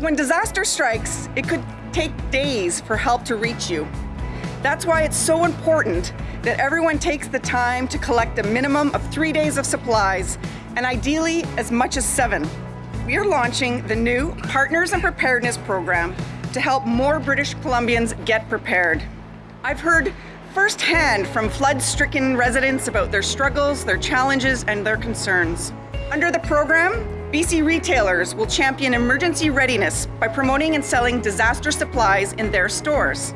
When disaster strikes, it could take days for help to reach you. That's why it's so important that everyone takes the time to collect a minimum of three days of supplies, and ideally as much as seven. We are launching the new Partners in Preparedness program to help more British Columbians get prepared. I've heard firsthand from flood-stricken residents about their struggles, their challenges, and their concerns. Under the program, BC retailers will champion emergency readiness by promoting and selling disaster supplies in their stores.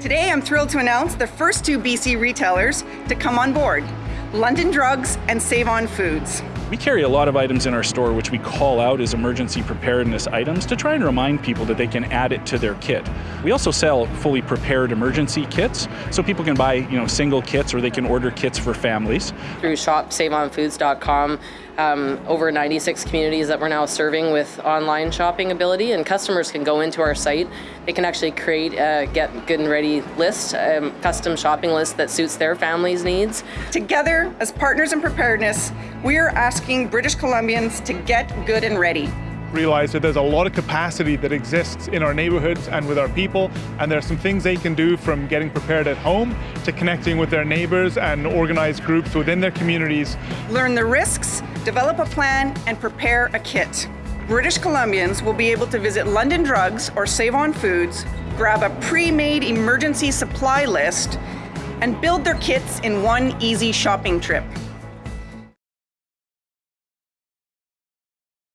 Today, I'm thrilled to announce the first two BC retailers to come on board, London Drugs and Save On Foods. We carry a lot of items in our store which we call out as emergency preparedness items to try and remind people that they can add it to their kit. We also sell fully prepared emergency kits, so people can buy you know single kits or they can order kits for families. Through shopsaveonfoods.com, um, over 96 communities that we're now serving with online shopping ability, and customers can go into our site. They can actually create a get good and ready list, a um, custom shopping list that suits their family's needs. Together, as partners in preparedness, we are asking British Columbians to get good and ready realize that there's a lot of capacity that exists in our neighborhoods and with our people, and there are some things they can do from getting prepared at home to connecting with their neighbors and organized groups within their communities. Learn the risks, develop a plan, and prepare a kit. British Columbians will be able to visit London Drugs or Save On Foods, grab a pre-made emergency supply list, and build their kits in one easy shopping trip.